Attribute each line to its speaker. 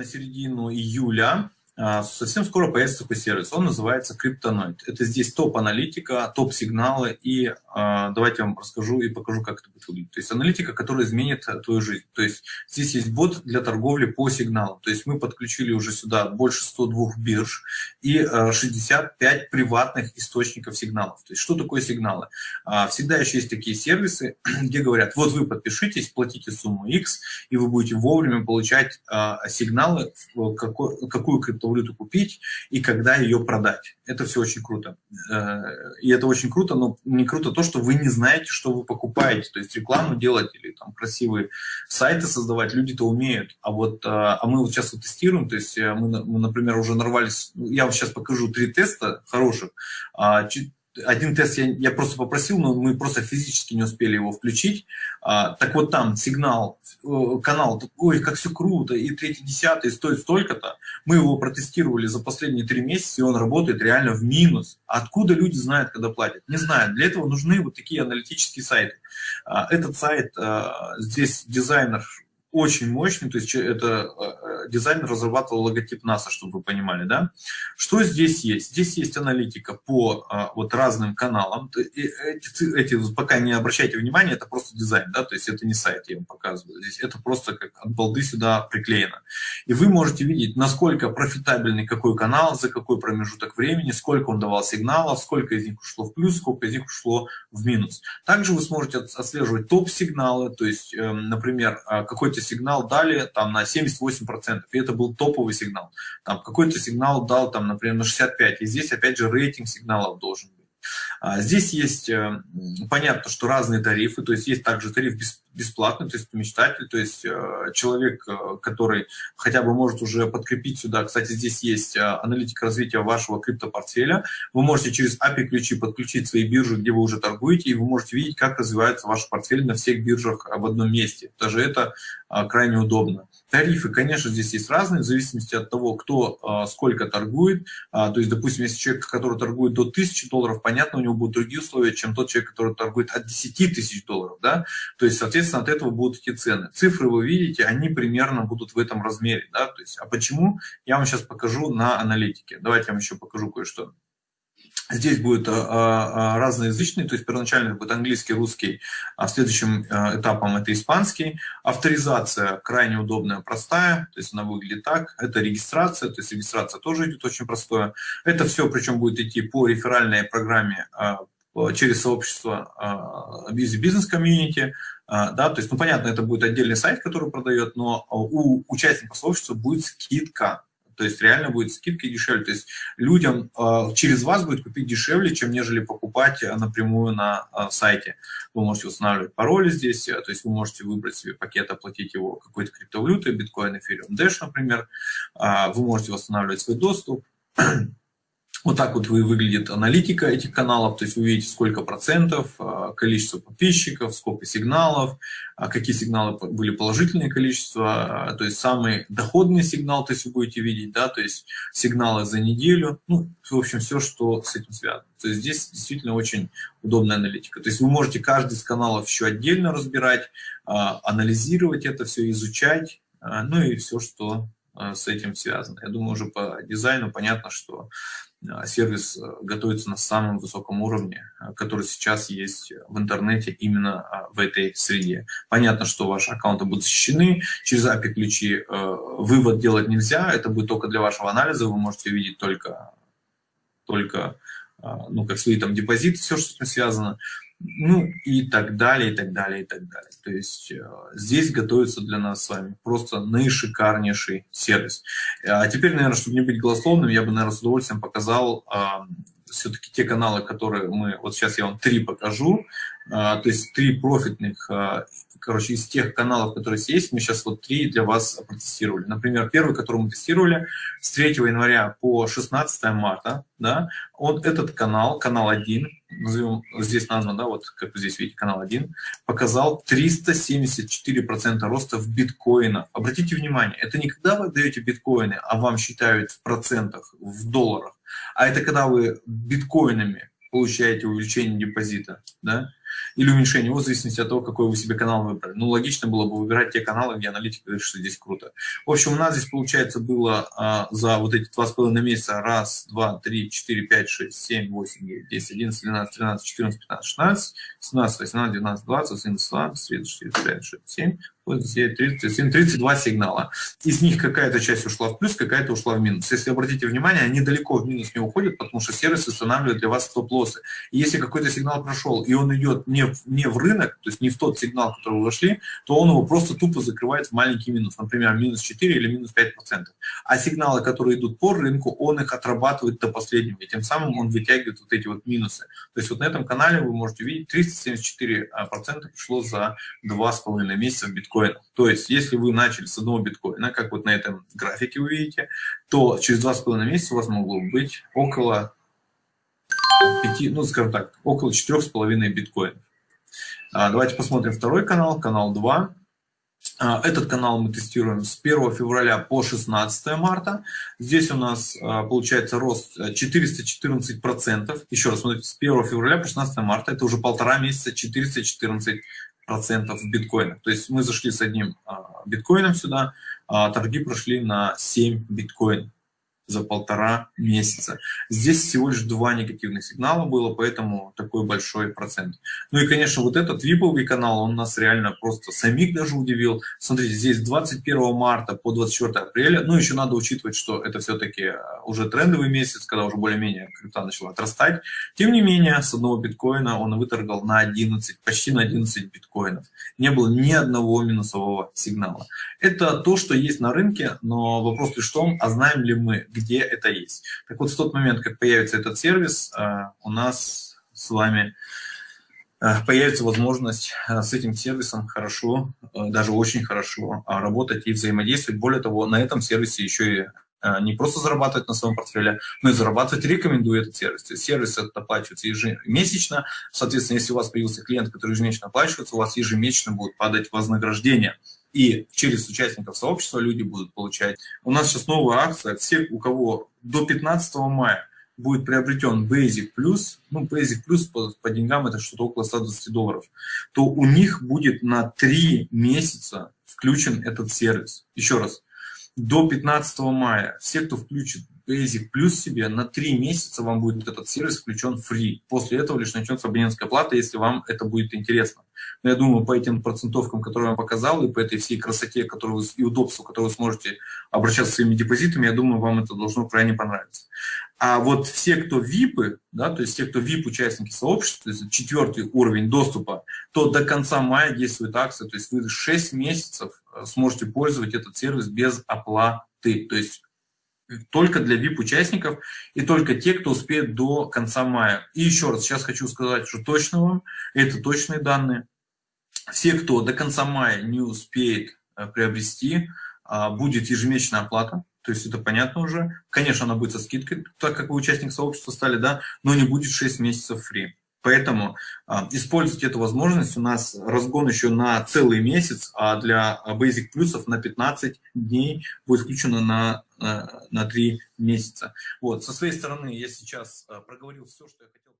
Speaker 1: на середину июля совсем скоро появится такой сервис, он называется Криптоноид. Это здесь топ-аналитика, топ-сигналы, и э, давайте я вам расскажу и покажу, как это будет выглядеть. То есть аналитика, которая изменит твою жизнь. То есть здесь есть бот для торговли по сигналам. То есть мы подключили уже сюда больше 102 бирж и э, 65 приватных источников сигналов. То есть что такое сигналы? Всегда еще есть такие сервисы, где говорят, вот вы подпишитесь, платите сумму X, и вы будете вовремя получать сигналы, какой, какую криптовалюту криптовалюту купить и когда ее продать. Это все очень круто. Э, и это очень круто, но не круто то, что вы не знаете, что вы покупаете. То есть рекламу делать или там красивые сайты создавать люди-то умеют. А вот э, а мы вот сейчас вот тестируем, то есть э, мы, мы, например, уже нарвались, я вам сейчас покажу три теста хороших, а, один тест я, я просто попросил, но мы просто физически не успели его включить. А, так вот там сигнал, э, канал, ой, как все круто, и третий, десятый стоит столько-то. Мы его протестировали за последние три месяца, и он работает реально в минус. Откуда люди знают, когда платят? Не знаю. Для этого нужны вот такие аналитические сайты. А, этот сайт, а, здесь дизайнер очень мощный, то есть это э, дизайнер разрабатывал логотип НАСА, чтобы вы понимали, да. Что здесь есть? Здесь есть аналитика по а, вот разным каналам. Эти, эти, пока не обращайте внимания, это просто дизайн, да, то есть это не сайт, я вам показываю. Здесь это просто как от балды сюда приклеено. И вы можете видеть, насколько профитабельный какой канал, за какой промежуток времени, сколько он давал сигналов, сколько из них ушло в плюс, сколько из них ушло в минус. Также вы сможете отслеживать топ-сигналы, то есть, эм, например, а, какой-то сигнал дали там на 78%, и это был топовый сигнал. Там какой-то сигнал дал там, например, на 65%, и здесь опять же рейтинг сигналов должен быть. А здесь есть, э, понятно, что разные тарифы, то есть есть также тариф бесплатный, то есть мечтатель, то есть э, человек, э, который хотя бы может уже подкрепить сюда, кстати, здесь есть аналитика развития вашего криптопортфеля, вы можете через API-ключи подключить свои биржи, где вы уже торгуете, и вы можете видеть, как развивается ваш портфель на всех биржах в одном месте. Даже это крайне удобно. Тарифы, конечно, здесь есть разные, в зависимости от того, кто а, сколько торгует. А, то есть, допустим, если человек, который торгует до 1000 долларов, понятно, у него будут другие условия, чем тот человек, который торгует от 10 тысяч долларов. Да? То есть, соответственно, от этого будут эти цены. Цифры вы видите, они примерно будут в этом размере. Да? То есть, а почему? Я вам сейчас покажу на аналитике. Давайте я вам еще покажу кое-что. Здесь будет а, а, разноязычный, то есть первоначально будет английский, русский, а следующим а, этапом это испанский. Авторизация крайне удобная, простая, то есть она выглядит так. Это регистрация, то есть регистрация тоже идет очень простое. Это все причем будет идти по реферальной программе через сообщество Busy Business Community, да, то есть, ну, понятно, это будет отдельный сайт, который продает, но у участников сообщества будет скидка, то есть реально будет скидка дешевле. То есть людям э, через вас будет купить дешевле, чем нежели покупать э, напрямую на э, сайте. Вы можете устанавливать пароли здесь, то есть вы можете выбрать себе пакет, оплатить его какой-то криптовалютой, биткоин, эфириум, Dash, например. Вы можете восстанавливать свой доступ. Вот так вот выглядит аналитика этих каналов, то есть вы видите, сколько процентов, а, количество подписчиков, сколько сигналов, а какие сигналы были положительные количество, а, то есть самый доходный сигнал, то есть вы будете видеть, да, то есть сигналы за неделю, ну, в общем, все, что с этим связано. То есть здесь действительно очень удобная аналитика. То есть вы можете каждый из каналов еще отдельно разбирать, анализировать это все, изучать, ну и все, что с этим связано. Я думаю, уже по дизайну понятно, что сервис э, готовится на самом высоком уровне, э, который сейчас есть в интернете именно а, в этой среде. Понятно, что ваши аккаунты будут защищены, через API-ключи э, вывод делать нельзя, это будет только для вашего анализа, вы можете видеть только, только а, ну, как свои там депозиты, все, что с этим связано ну и так далее, и так далее, и так далее. То есть э, здесь готовится для нас с вами просто наишикарнейший сервис. А теперь, наверное, чтобы не быть голословным, я бы, наверное, с удовольствием показал все-таки те каналы, которые мы, вот сейчас я вам три покажу, э, то есть три профитных, э, короче, из тех каналов, которые есть, мы сейчас вот три для вас протестировали. Например, первый, который мы тестировали с 3 января по 16 марта, да, он, этот канал, канал 1, назовем, здесь назван, да, вот как вы здесь видите, канал 1, показал 374% роста в биткоинах. Обратите внимание, это не когда вы даете биткоины, а вам считают в процентах, в долларах, а это когда вы биткоинами получаете увеличение депозита, да, или уменьшение его в зависимости от того, какой вы себе канал выбрали. Ну, логично было бы выбирать те каналы, где аналитика говорит, что здесь круто. В общем, у нас здесь, получается, было а, за вот эти два с половиной месяца раз, два, три, четыре, пять, шесть, семь, восемь, девять, десять, одиннадцать, двенадцать, тринадцать, четырнадцать, пятнадцать, шестнадцать, семнадцать, восемнадцать, девятнадцать, двадцать, одиннадцать, двадцать, тридцать, четыре, пять, шесть, семь, 37, 32 сигнала. Из них какая-то часть ушла в плюс, какая-то ушла в минус. Если обратите внимание, они далеко в минус не уходят, потому что сервис устанавливает для вас стоп-лоссы. Если какой-то сигнал прошел, и он идет не в, не в рынок, то есть не в тот сигнал, который вы вошли, то он его просто тупо закрывает в маленький минус, например, минус 4 или минус 5%. А сигналы, которые идут по рынку, он их отрабатывает до последнего, и тем самым он вытягивает вот эти вот минусы. То есть вот на этом канале вы можете видеть, 374% пришло за 2,5 месяца в биткоин биткоина. То есть, если вы начали с одного биткоина, как вот на этом графике вы видите, то через два с половиной месяца у вас могло быть около 5, ну, скажем так, около четырех с половиной биткоинов. А, давайте посмотрим второй канал, канал 2. А, этот канал мы тестируем с 1 февраля по 16 марта. Здесь у нас а, получается рост 414%. Еще раз, смотрите, с 1 февраля по 16 марта, это уже полтора месяца, 414 процентов в биткоинах. То есть мы зашли с одним а, биткоином сюда, а торги прошли на 7 биткоинов за полтора месяца. Здесь всего лишь два негативных сигнала было, поэтому такой большой процент. Ну и, конечно, вот этот виповый канал, он нас реально просто самих даже удивил. Смотрите, здесь 21 марта по 24 апреля, ну еще надо учитывать, что это все-таки э, уже трендовый месяц, когда уже более-менее крипта начала отрастать. Тем не менее, с одного биткоина он выторгал на 11, почти на 11 биткоинов. Не было ни одного минусового сигнала. Это то, что есть на рынке, но вопрос лишь в том, а знаем ли мы, где это есть. Так вот, в тот момент, как появится этот сервис, э, у нас с вами э, появится возможность э, с этим сервисом хорошо, даже очень хорошо работать и взаимодействовать. Более того, на этом сервисе еще и не просто зарабатывать на своем портфеле, но и зарабатывать рекомендую этот сервис. То есть сервис этот оплачивается ежемесячно. Соответственно, если у вас появился клиент, который ежемесячно оплачивается, у вас ежемесячно будет падать вознаграждение и через участников сообщества люди будут получать. У нас сейчас новая акция. Все, у кого до 15 мая будет приобретен Basic Plus, ну, Basic Plus по, по деньгам это что-то около 120 долларов, то у них будет на 3 месяца включен этот сервис. Еще раз, до 15 мая все, кто включит Basic Plus себе, на 3 месяца вам будет этот сервис включен free. После этого лишь начнется абонентская плата, если вам это будет интересно. Но я думаю, по этим процентовкам, которые я вам показал, и по этой всей красоте которую и удобству, которое вы сможете обращаться своими депозитами, я думаю, вам это должно крайне понравиться. А вот все, кто ВИПы, да, то есть те, кто ВИП-участники сообщества, то есть четвертый уровень доступа, то до конца мая действует акция, то есть вы 6 месяцев э, сможете пользовать этот сервис без оплаты. То есть только для VIP-участников и только те, кто успеет до конца мая. И еще раз, сейчас хочу сказать, что точно вам, это точные данные. Все, кто до конца мая не успеет э, приобрести, а, будет ежемесячная оплата, то есть это понятно уже. Конечно, она будет со скидкой, так как вы участник сообщества стали, да, но не будет 6 месяцев фри. Поэтому а, используйте эту возможность. У нас разгон еще на целый месяц, а для Basic плюсов на 15 дней будет включено на, на, на 3 месяца. Вот. Со своей стороны я сейчас а, проговорил все, что я хотел.